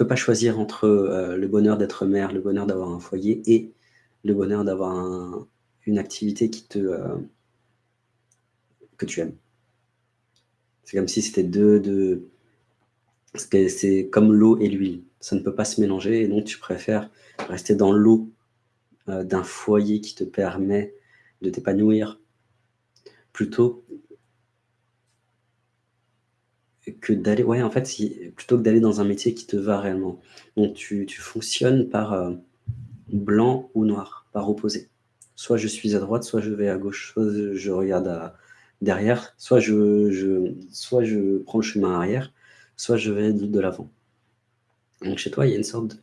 peux pas choisir entre euh, le bonheur d'être mère, le bonheur d'avoir un foyer et le bonheur d'avoir une activité qui te, euh, que tu aimes. C'est comme si c'était deux, deux c'est comme l'eau et l'huile. Ça ne peut pas se mélanger et donc tu préfères rester dans l'eau euh, d'un foyer qui te permet de t'épanouir plutôt que d'aller ouais en fait plutôt que d'aller dans un métier qui te va réellement. Donc tu, fonctionnes par euh, blanc ou noir, par opposé. Soit je suis à droite, soit je vais à gauche, soit je regarde derrière, soit je, je, soit je prends le chemin arrière, soit je vais de, l'avant. Donc chez toi, il y a une sorte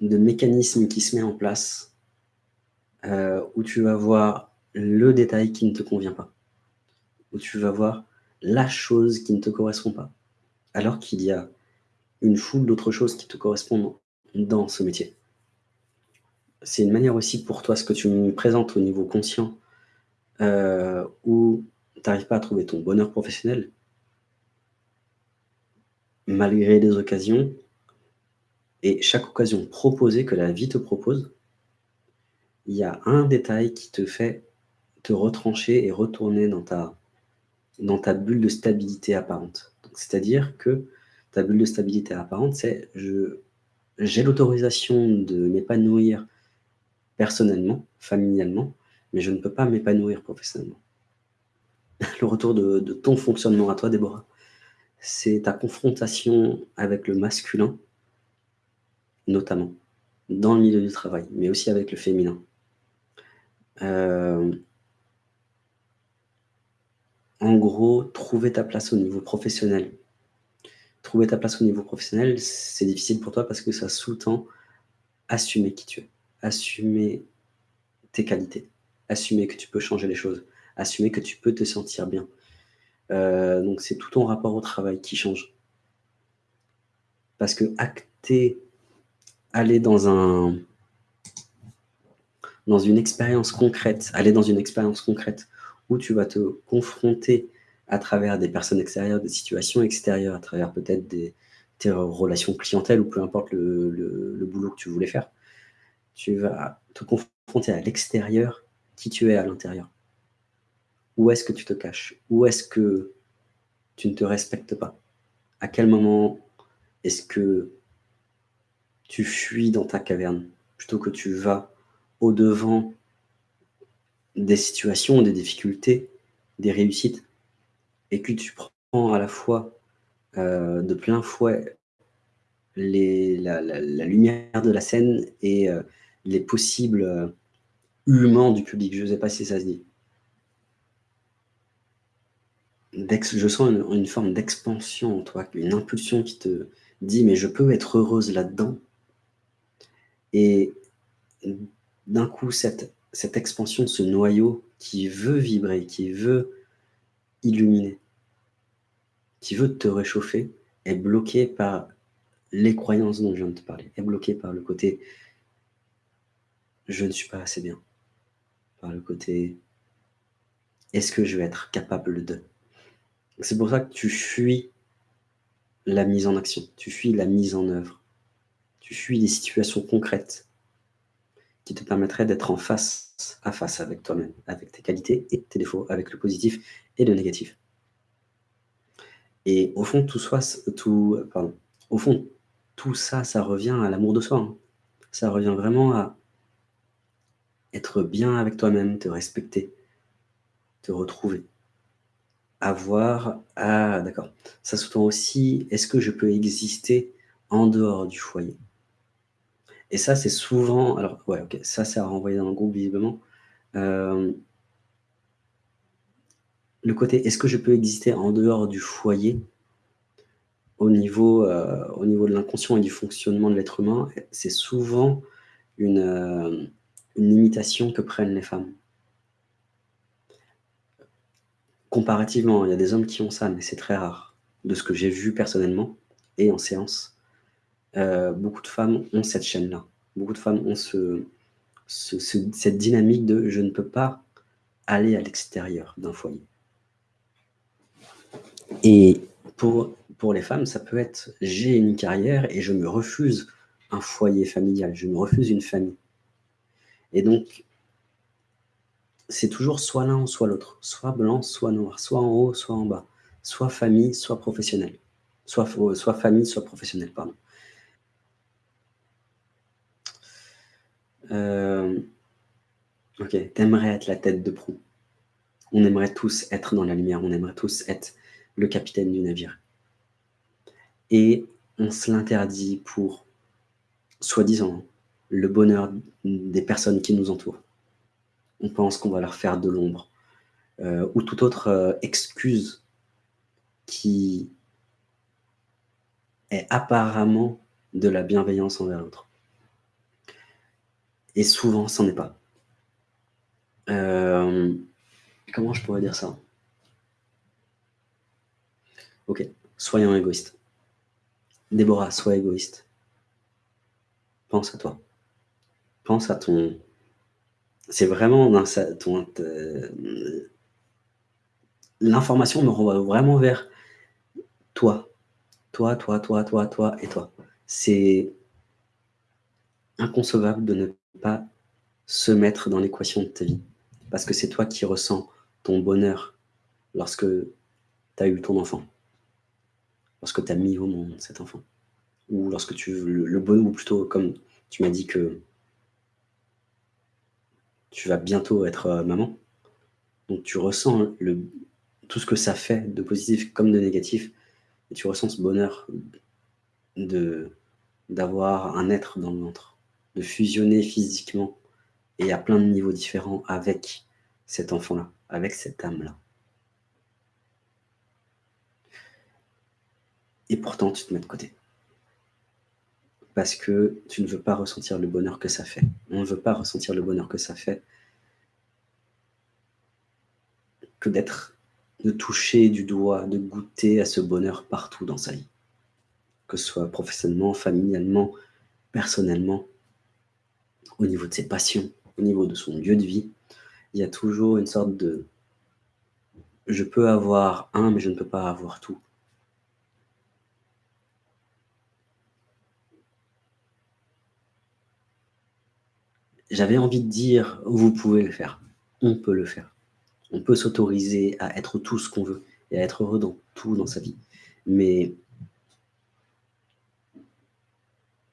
de, mécanisme qui se met en place euh, où tu vas voir le détail qui ne te convient pas, où tu vas voir la chose qui ne te correspond pas, alors qu'il y a une foule d'autres choses qui te correspondent dans ce métier. C'est une manière aussi pour toi, ce que tu me présentes au niveau conscient, euh, où tu n'arrives pas à trouver ton bonheur professionnel, malgré des occasions, et chaque occasion proposée que la vie te propose, il y a un détail qui te fait te retrancher et retourner dans ta, dans ta bulle de stabilité apparente. C'est-à-dire que ta bulle de stabilité apparente, c'est j'ai l'autorisation de m'épanouir personnellement, familialement, mais je ne peux pas m'épanouir professionnellement. Le retour de, ton fonctionnement à toi, Déborah, c'est ta confrontation avec le masculin, notamment, dans le milieu du travail, mais aussi avec le féminin. Euh, en gros, trouver ta place au niveau professionnel. Trouver ta place au niveau professionnel, c'est difficile pour toi parce que ça sous-tend assumer qui tu es, assumer tes qualités, assumer que tu peux changer les choses, assumer que tu peux te sentir bien, euh, donc c'est tout ton rapport au travail qui change. Parce que acter, aller dans un dans une expérience concrète, aller dans une expérience concrète tu vas te confronter à travers des personnes extérieures, des situations extérieures, à travers peut-être des tes relations clientèle ou peu importe le, le, boulot que tu voulais faire, tu vas te confronter à l'extérieur qui tu es à l'intérieur. Où est-ce que tu te caches? Où est-ce que tu ne te respectes pas? À quel moment est-ce que tu fuis dans ta caverne? Plutôt que tu vas au-devant des situations, des difficultés, des réussites et que tu prends à la fois euh, de plein fouet la, lumière de la scène et euh, les possibles euh, humains du public. Je ne sais pas si ça se dit je sens une, forme d'expansion en toi, une impulsion qui te dit mais je peux être heureuse là-dedans. Et d'un coup, cette, cette expansion ce noyau qui veut vibrer, qui veut illuminer, qui veut te réchauffer, est bloqué par les croyances dont je viens de te parler, est bloqué par le côté je ne suis pas assez bien, par le côté est-ce que je vais être capable de? C'est pour ça que tu fuis la mise en action, tu fuis la mise en œuvre, tu fuis des situations concrètes qui te permettraient d'être en face à face avec toi-même, avec tes qualités et tes défauts, avec le positif et le négatif. Et au fond, tout, tout ça, ça revient à l'amour de soi. Hein. Ça revient vraiment à être bien avec toi-même, te respecter, te retrouver avoir... Ah, d'accord. Ça sous-tend aussi, est-ce que je peux exister en dehors du foyer? Et ça, c'est souvent... Alors, ouais, ok, ça, c'est à renvoyer dans le groupe, visiblement. Euh, le côté, est-ce que je peux exister en dehors du foyer au niveau, euh, au niveau de l'inconscient et du fonctionnement de l'être humain, c'est souvent une, euh, une limitation que prennent les femmes. Comparativement, il y a des hommes qui ont ça, mais c'est très rare. De ce que j'ai vu personnellement et en séance, euh, beaucoup de femmes ont cette chaîne-là. Beaucoup de femmes ont ce, cette dynamique de « je ne peux pas aller à l'extérieur d'un foyer ». Et pour, les femmes, ça peut être: «J'ai une carrière et je me refuse un foyer familial, je me refuse une famille» et donc c'est toujours soit l'un, soit l'autre, soit blanc, soit noir, soit en haut, soit en bas, soit famille, soit professionnel, soit soit famille, soit professionnel, pardon. Hem, OK, tu aimerais être la tête de proue. On aimerait tous être dans la lumière, on aimerait tous être le capitaine du navire et on se l'interdit pour, soi-disant, le bonheur des personnes qui nous entourent. On pense qu'on va leur faire de l'ombre, heu, ou toute autre, heu, excuse qui est apparemment de la bienveillance envers l'autre et souvent, ça n'est pas. Hem, comment je pourrais dire ça? OK, soyons égoïstes. Déborah, sois égoïste. Pense à toi. Pense à ton c'est vraiment mmh, l'information me renvoie vraiment vers toi. Toi, toi, toi, toi, toi et toi. C'est inconcevable de ne pas se mettre dans l'équation de ta vie, parce que c'est toi qui ressens ton bonheur lorsque tu as eu ton enfant. Lorsque tu as mis au monde cet enfant. Ou lorsque tu le le ou plutôt comme tu m'as dit que tu vas bientôt être, heu, maman, donc tu ressens le tout ce que ça fait de positif comme de négatif. Et tu ressens ce bonheur d'avoir un être dans le ventre, de fusionner physiquement et à plein de niveaux différents avec cet enfant-là, avec cette âme-là. Et pourtant tu te mets de côté. Parce que tu ne veux pas ressentir le bonheur que ça fait. On ne veut pas ressentir le bonheur que ça fait que d'être de toucher du doigt, de goûter à ce bonheur partout dans sa vie. Que ce soit professionnellement, familialement, personnellement, au niveau de ses passions, au niveau de son lieu de vie, il y a toujours une sorte de je peux avoir un, mais je ne peux pas avoir tout. J'avais envie de dire: «Vous pouvez le faire, on peut le faire». On peut s'autoriser à être tout ce qu'on veut et à être heureux dans tout dans sa vie, mais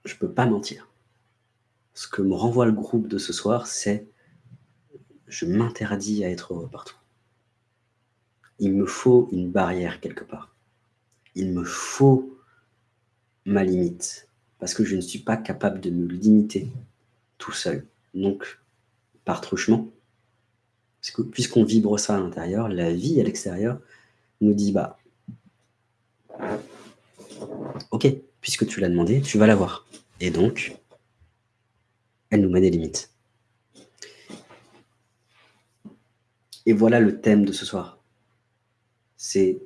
je peux pas mentir. Ce que me renvoie le groupe de ce soir, c'est je m'interdis à être heureux partout. Il me faut une barrière quelque part. Il me faut ma limite, parce que je ne suis pas capable de me limiter tout seul. Donc, par truchement, puisqu'on vibre ça à l'intérieur, la vie à l'extérieur nous dit: «Bah» «OK, puisque tu l'as demandé, tu vas l'avoir» et donc elle nous met des limites. Et voilà le thème de ce soir. C'est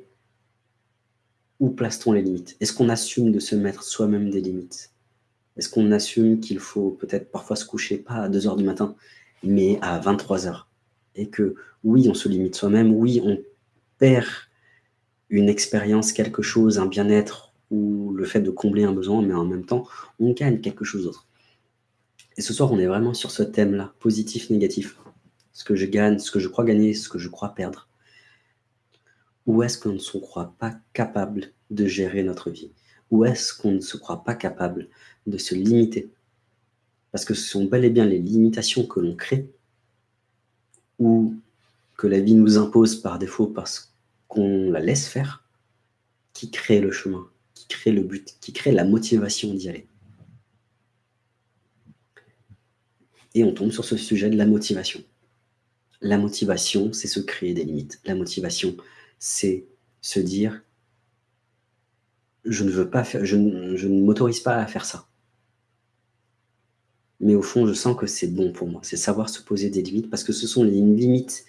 où place-t-on les limites? Est-ce qu'on assume de se mettre soi-même des limites? Est-ce qu'on assume qu'il faut peut-être parfois se coucher pas à 2:00 du matin, mais à 23:00? Et que oui, on se limite soi-même, oui, on perd une expérience, quelque chose, un bien-être ou le fait de combler un besoin, mais en même temps, on gagne quelque chose d'autre. Et ce soir, on est vraiment sur ce thème-là, positif, négatif. Ce que je gagne, ce que je crois gagner, ce que je crois perdre. Ou est-ce qu'on ne se croit pas capable de gérer notre vie? Ou est-ce qu'on ne se croit pas capable de se limiter? Parce que ce sont bel et bien les limitations que l'on crée ou que la vie nous impose par défaut parce qu'on la laisse faire, qui crée le chemin, qui crée le but, qui crée la motivation d'y aller. Et on tombe sur ce sujet de la motivation. La motivation, c'est se créer des limites. La motivation, c'est se dire: «Je ne veux pas faire je m'autorise pas à faire ça». Mais au fond, je sens que c'est bon pour moi. C'est savoir se poser des limites parce que ce sont les limites,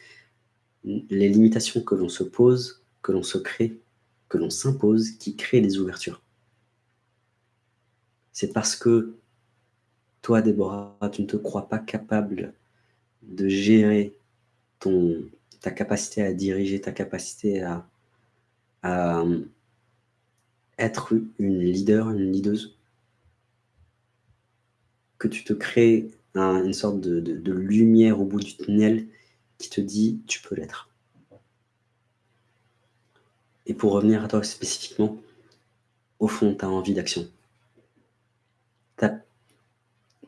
les limitations que l'on se pose, que l'on se crée, que l'on s'impose, qui créent les ouvertures. C'est parce que toi, Déborah, tu ne te crois pas capable de gérer ta capacité à diriger, ta capacité à à être une leader, une leaduse? Que tu te crées un une sorte de de de lumière au bout du tunnel qui te dit: «Tu peux l'être». Et pour revenir à toi spécifiquement, au fond, tu as envie d'action.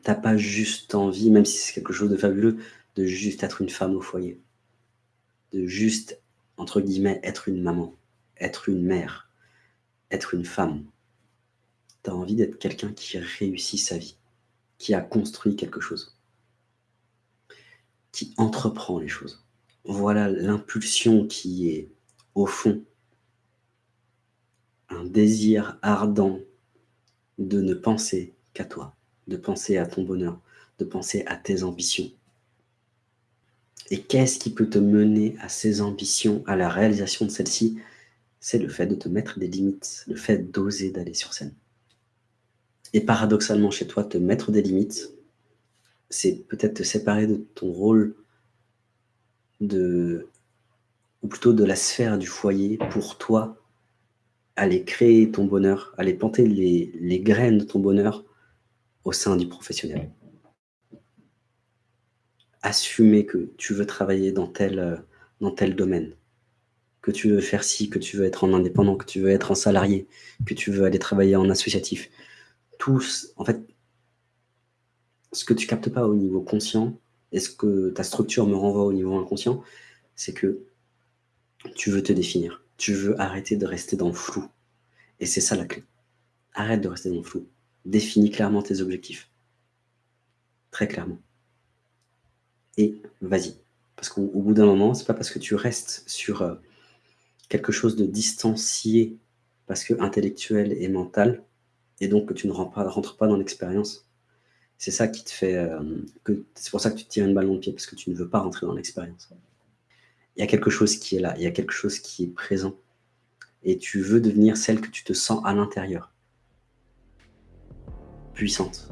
Tu as tu as pas juste envie, même si c'est quelque chose de fabuleux, de juste être une femme au foyer. De juste, entre guillemets, «être une maman», être une mère, être une femme. Tu as envie d'être quelqu'un qui réussit sa vie, qui a construit quelque chose. Qui entreprend les choses. Voilà l'impulsion qui est, au fond un désir ardent de ne penser qu'à toi, de penser à ton bonheur, de penser à tes ambitions. Et qu'est-ce qui peut te mener à ces ambitions, à la réalisation de celles-ci? C'est le fait de te mettre des limites, le fait d'oser d'aller sur scène. Et paradoxalement chez toi, te mettre des limites, c'est peut-être te séparer de ton rôle de ou plutôt de la sphère du foyer pour toi, aller créer ton bonheur, aller planter les les graines de ton bonheur au sein du professionnel. Assumer que tu veux travailler dans tel, heu, dans tel domaine, que tu veux faire ci, que tu veux être en indépendant, que tu veux être en salarié, que tu veux aller travailler en associatif. Tous en fait ce que tu captes pas au niveau conscient et ce que ta structure me renvoie au niveau inconscient, c'est que tu veux te définir. Tu veux arrêter de rester dans le flou et c'est ça la clé. Arrête de rester dans le flou. Définis clairement tes objectifs. Très clairement. Et vas-y. Parce qu'au au bout d'un moment, c'est pas parce que tu restes sur, heu, quelque chose de distancié, parce que intellectuel et mental et donc que tu ne rentres pas dans l'expérience. C'est ça qui te fait, que c'est pour ça que tu te tires une balle dans le pied, parce que tu ne veux pas rentrer dans l'expérience. Il y a quelque chose qui est là, il y a quelque chose qui est présent et tu veux devenir celle que tu te sens à l'intérieur. Puissante.